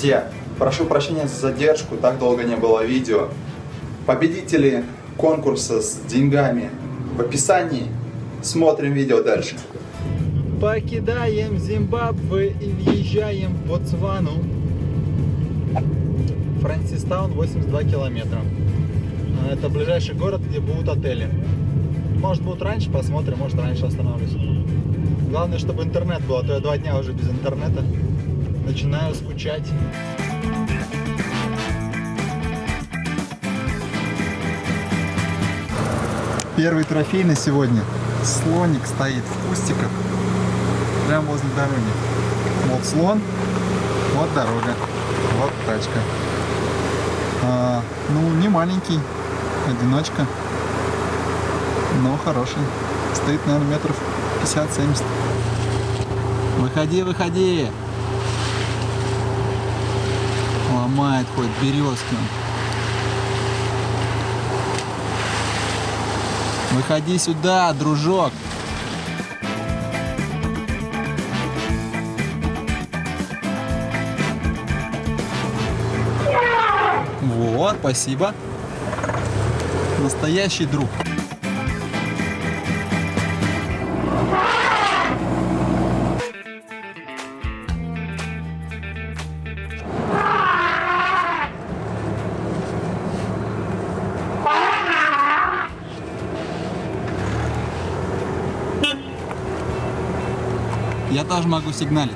Друзья, прошу прощения за задержку, так долго не было видео. Победители конкурса с деньгами в описании. Смотрим видео дальше. Покидаем Зимбабве и въезжаем в Ботсвану. Франсистаун 82 километра. А, Это ближайший город, где будут отели. Может будут раньше, посмотрим, может раньше остановлюсь. Главное, чтобы интернет был, а то я два дня уже без интернета. Начинаю скучать. Первый трофей на сегодня. Слоник стоит в кустиках. Прямо возле дороги. Вот слон, вот дорога, вот тачка. А, ну, не маленький, одиночка, но хороший. Стоит, наверное, метров 50-70. Выходи, выходи! Ломает хоть березки. Выходи сюда, дружок. Вот, спасибо. Настоящий друг. Могу сигналить.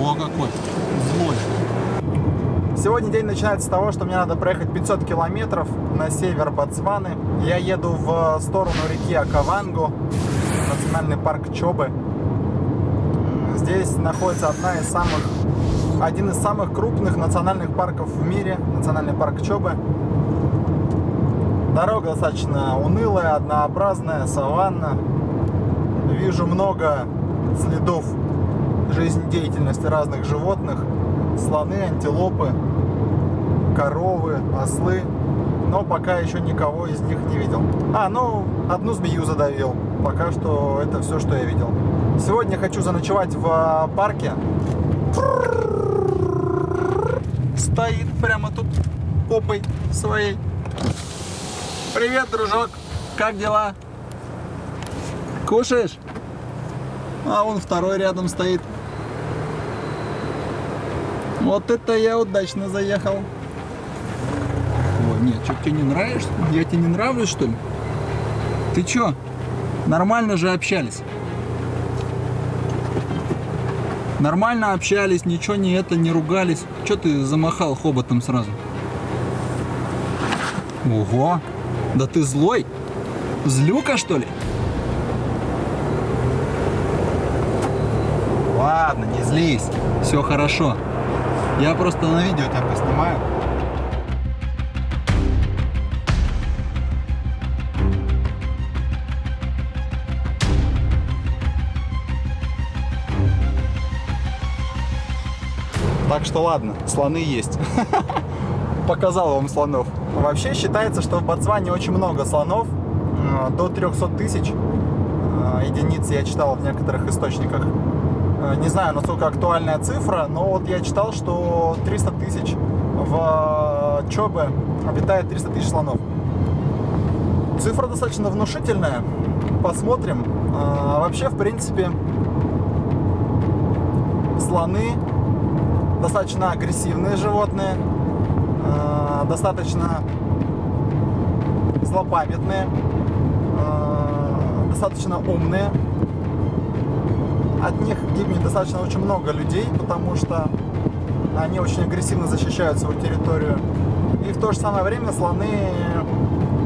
О, какой злой. Сегодня день начинается с того, что мне надо проехать 500 километров на север Ботсваны. Я еду в сторону реки Акавангу, национальный парк Чобы. Здесь находится одна из самых, один из самых крупных национальных парков в мире, национальный парк Чобы. Дорога достаточно унылая, однообразная, саванна. Вижу много следов жизнедеятельности разных животных. Слоны, антилопы, коровы, ослы. Но пока еще никого из них не видел. А, ну, одну змею задавил. Пока что это все, что я видел. Сегодня хочу заночевать в а, парке. Стоит прямо тут попой своей. Привет, дружок. Как дела? Кушаешь? А вон второй рядом стоит. Вот это я удачно заехал. Ой, нет, что тебе не нравишься? Я тебе не нравлюсь, что ли? Ты чё? Нормально же общались. Нормально общались, ничего не это, не ругались. Чё ты замахал хоботом сразу? Ого! Да ты злой? Злюка, что ли? Ладно, не злись. Все хорошо. Я просто на видео тебя поснимаю. Так что ладно, слоны есть. Показал вам слонов. Вообще считается, что в Ботсване очень много слонов. э, До 300 тысяч э, единиц я читал в некоторых источниках. Э, Не знаю, насколько актуальная цифра, но вот я читал, что 300 тысяч в Чобе обитает 300 тысяч слонов. Цифра достаточно внушительная. Посмотрим. Вообще, в принципе, слоны достаточно агрессивные животные, э, достаточно злопамятные, э, достаточно умные. От них гибнет достаточно очень много людей, потому что они очень агрессивно защищают свою территорию. И в то же самое время слоны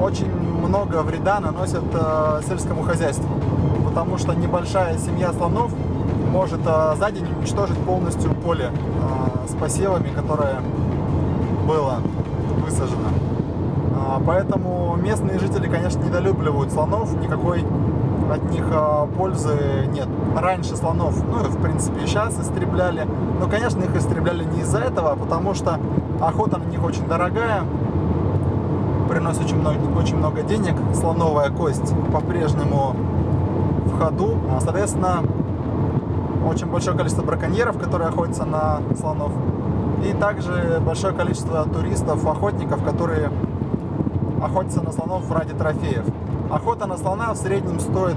очень много вреда наносят э, сельскому хозяйству, потому что небольшая семья слонов может за день уничтожить полностью поле посевами, которое было высажено. А, Поэтому местные жители, конечно, недолюбливают слонов, никакой от них а, пользы нет. Раньше слонов, ну и в принципе сейчас истребляли, но, конечно, их истребляли не из-за этого, а потому что охота на них очень дорогая, приносит очень много, очень много денег. Слоновая кость по-прежнему в ходу. А, соответственно, очень большое количество браконьеров, которые охотятся на слонов. И также большое количество туристов, охотников, которые охотятся на слонов ради трофеев. Охота на слона в среднем стоит,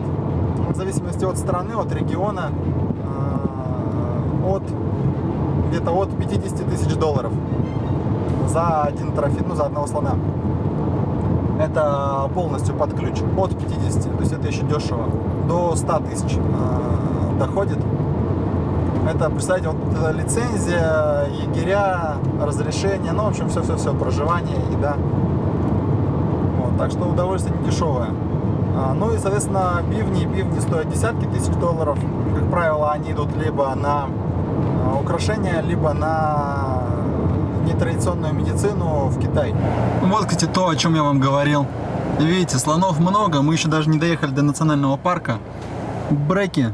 в зависимости от страны, от региона, э, от где-то от 50 тысяч долларов за один трофей, ну за одного слона. Это полностью под ключ, от 50, то есть это еще дешево, до 100 тысяч э, доходит. Это, представьте, вот лицензия, егеря, разрешение, ну, в общем, все-все-все, проживание, еда. Вот, так что удовольствие не дешевое. А, ну и, соответственно, бивни, бивни стоят десятки тысяч долларов. Как правило, они идут либо на а, украшения, либо на нетрадиционную медицину в Китай. Вот, кстати, то, о чем я вам говорил. Видите, слонов много, мы еще даже не доехали до национального парка. Бреки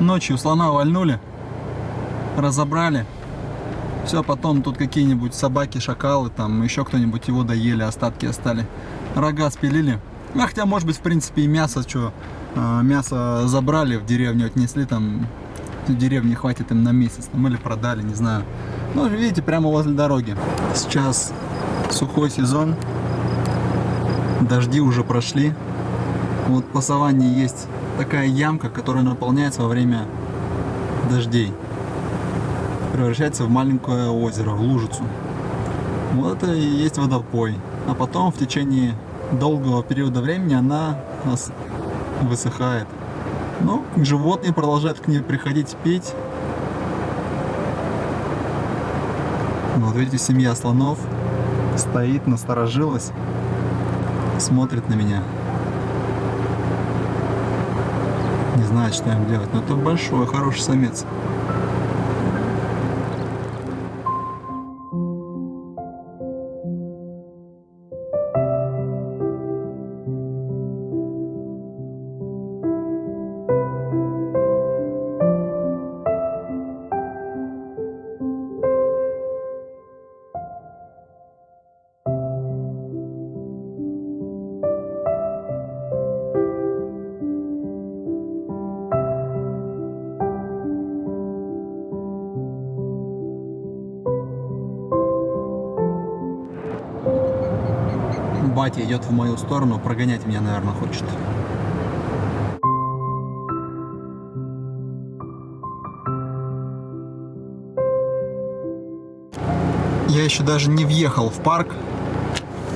Ночью слона вальнули, разобрали. Все, потом тут какие-нибудь собаки, шакалы, там еще кто-нибудь его доели, остатки остали. Рога спилили. Ну, хотя, может быть, в принципе, и мясо, что, а, мясо забрали, в деревню отнесли, там, в деревне хватит им на месяц, там, или продали, не знаю. Ну, видите, прямо возле дороги. Сейчас сухой сезон, дожди уже прошли. Вот по саванне есть такая ямка, которая наполняется во время дождей. Превращается в маленькое озеро, в лужицу. Вот это и есть водопой. А потом в течение долгого периода времени она высыхает. Но ну, животные продолжают к ней приходить пить. Вот видите, семья слонов стоит, насторожилась, смотрит на меня. Не знает, что им делать. Но это большой, хороший самец. Батя идет в мою сторону, прогонять меня, наверное, хочет. Я еще даже не въехал в парк,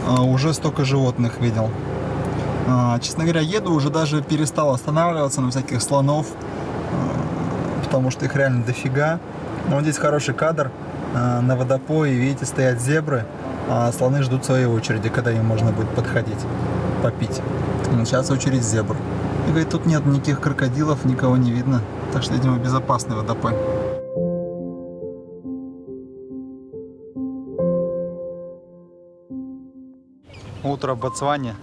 а уже столько животных видел. А, честно говоря, еду, уже даже перестал останавливаться на всяких слонов, а, потому что их реально дофига. Но вот здесь хороший кадр, на водопое, видите, стоят зебры, а слоны ждут своей очереди, когда им можно будет подходить, попить. Сейчас очередь зебр. И говорит, тут нет никаких крокодилов, никого не видно. Так что, видимо, безопасный водопой. Утро в Ботсване.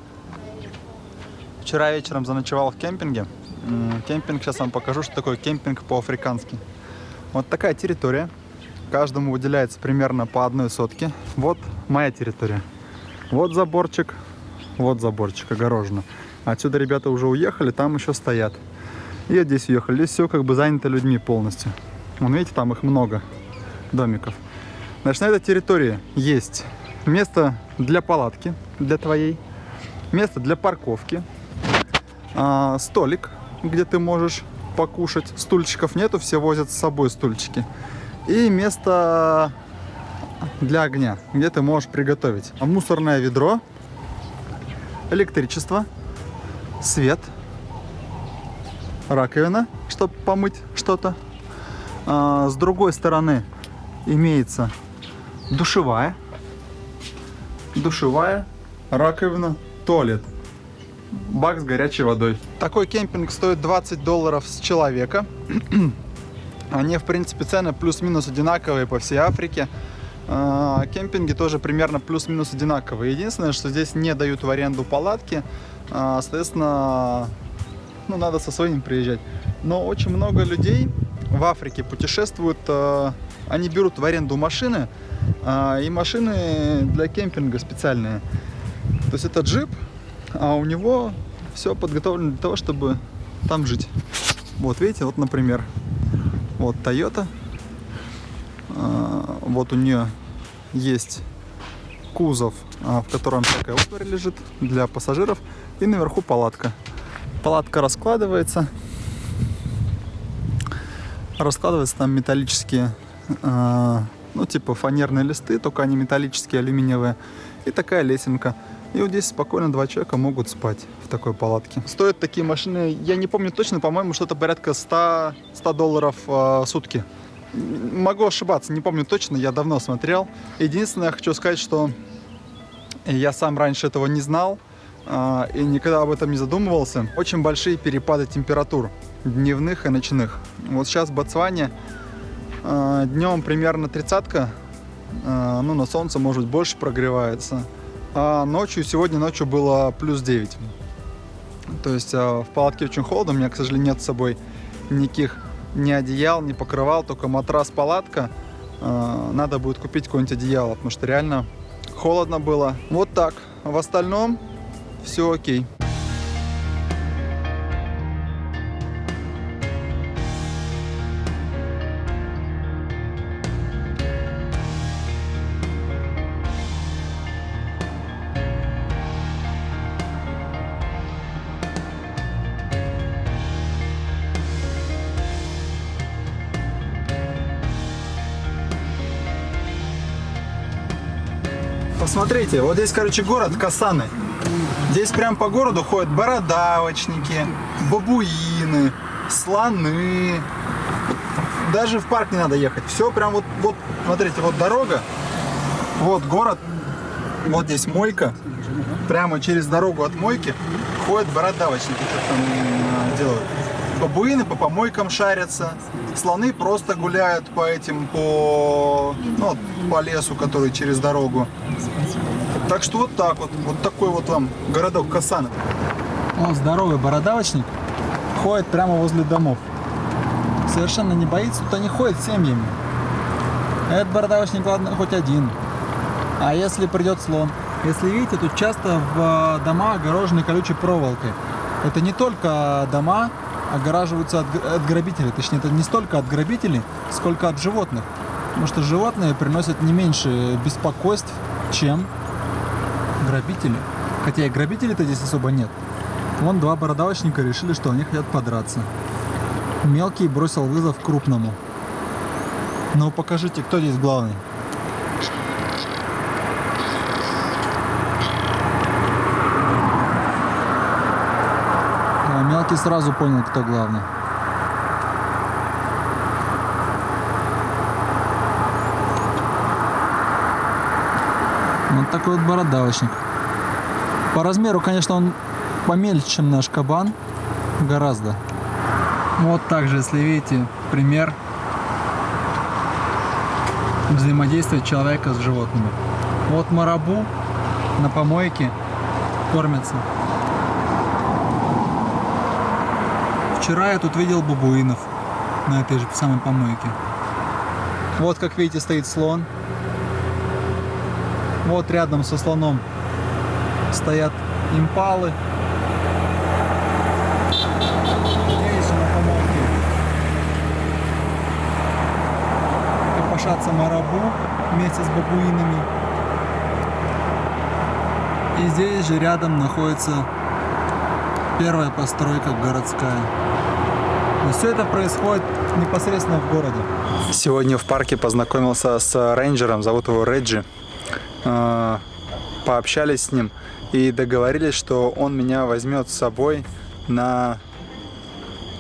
Вчера вечером заночевал в кемпинге. Кемпинг, сейчас вам покажу, что такое кемпинг по-африкански. Вот такая территория. Каждому выделяется примерно по одной сотке. Вот моя территория. Вот заборчик, вот заборчик, огорожено. Отсюда ребята уже уехали, там еще стоят. И здесь уехали. Здесь все как бы занято людьми полностью. Вон, видите, там их много домиков. Значит, на этой территории есть место для палатки, для твоей, место для парковки, а, столик, где ты можешь покушать. Стульчиков нету, все возят с собой стульчики. И место для огня, где ты можешь приготовить. Мусорное ведро, электричество, свет, раковина, чтобы помыть что-то. А, с другой стороны имеется душевая, душевая, раковина, туалет, бак с горячей водой. Такой кемпинг стоит 20 долларов с человека. Они, в принципе, цены плюс-минус одинаковые по всей Африке. А, кемпинги тоже примерно плюс-минус одинаковые. Единственное, что здесь не дают в аренду палатки. А, соответственно, ну, надо со своим приезжать. Но очень много людей в Африке путешествуют, а, они берут в аренду машины, и машины для кемпинга специальные. То есть это джип, а у него все подготовлено для того, чтобы там жить. Вот видите, вот, например, вот Toyota. Вот у нее есть кузов, а, в котором всякая утварь лежит для пассажиров. И наверху палатка. Палатка раскладывается. Раскладываются там металлические, а, ну типа фанерные листы, только они металлические, алюминиевые. И такая лесенка. И вот здесь спокойно два человека могут спать в такой палатке. Стоят такие машины, я не помню точно, по-моему, что-то порядка 100, 100 долларов э, сутки. Могу ошибаться, не помню точно, я давно смотрел. Единственное, я хочу сказать, что я сам раньше этого не знал э, и никогда об этом не задумывался. Очень большие перепады температур дневных и ночных. Вот сейчас в Ботсване э, днем примерно тридцатка, э, ну на солнце может больше прогревается. А ночью, сегодня ночью было плюс 9. То есть а, в палатке очень холодно, у меня, к сожалению, нет с собой никаких ни одеял, ни покрывал, только матрас, палатка. А, надо будет купить какое-нибудь одеяло, потому что реально холодно было. Вот так. В остальном все окей. Посмотрите, вот здесь, короче, город Касаны. Здесь прям по городу ходят бородавочники, бабуины, слоны. Даже в парк не надо ехать. Все прям вот, вот, смотрите, вот дорога, вот город, вот здесь мойка. Прямо через дорогу от мойки ходят бородавочники, что там э, делают. Бабуины по помойкам шарятся, слоны просто гуляют по этим, по, ну, по лесу, который через дорогу. Так что вот так вот, вот такой вот вам городок Касаны. Он здоровый бородавочник, ходит прямо возле домов. Совершенно не боится, тут они ходят семьями. Этот бородавочник, ладно, хоть один. А если придет слон? Если видите, тут часто в дома огорожены колючей проволокой. Это не только дома огораживаются от, от грабителей. Точнее, это не столько от грабителей, сколько от животных. Потому что животные приносят не меньше беспокойств, чем грабители. Хотя и грабителей-то здесь особо нет. Вон два бородавочника решили, что они хотят подраться. Мелкий бросил вызов крупному. Ну покажите, кто здесь главный. Мелкий сразу понял, кто главный. Вот такой вот бородавочник. По размеру, конечно, он помельче, чем наш кабан. Гораздо. Вот также, если видите, пример взаимодействия человека с животными. Вот марабу на помойке кормятся. Вчера я тут видел бабуинов на этой же самой помойке. Вот, как видите, стоит слон. Вот рядом со слоном стоят импалы. Здесь на помолке копошатся марабу вместе с бабуинами. И здесь же рядом находится первая постройка городская. И все это происходит непосредственно в городе. Сегодня в парке познакомился с рейнджером, зовут его Реджи. А, пообщались с ним и договорились, что он меня возьмет с собой на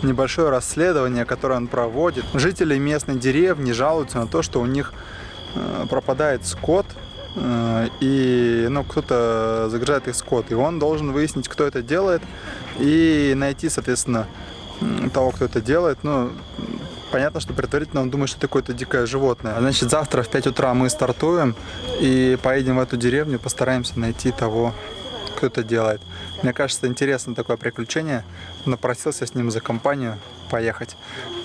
небольшое расследование, которое он проводит. Жители местной деревни жалуются на то, что у них э, пропадает скот, э, и ну, кто-то загружает их скот. И он должен выяснить, кто это делает, и найти, соответственно, того, кто это делает. Ну, понятно, что предварительно он думает, что это какое-то дикое животное. Значит, завтра в 5 утра мы стартуем и поедем в эту деревню, постараемся найти того, кто это делает. Мне кажется, интересно такое приключение. Напросился с ним за компанию поехать.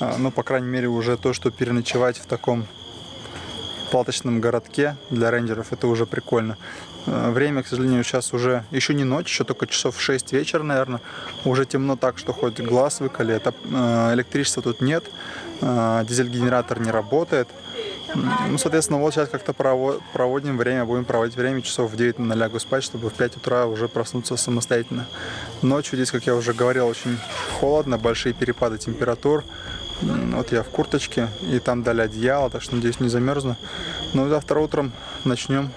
А, ну, по крайней мере, уже то, что переночевать в таком палаточном городке для рейнджеров. Это уже прикольно. Э, Время, к сожалению, сейчас уже еще не ночь, еще только часов 6 вечера, наверное. Уже темно так, что хоть глаз выколи. Это, э, электричества тут нет, э, дизель-генератор не работает. Ну, соответственно, вот сейчас как-то прово- проводим время, будем проводить время часов в 9 на лягу спать, чтобы в 5 утра уже проснуться самостоятельно. Ночью здесь, как я уже говорил, очень холодно, большие перепады температур. Вот я в курточке, и там дали одеяло, так что, надеюсь, не замерзну. Ну, завтра утром начнем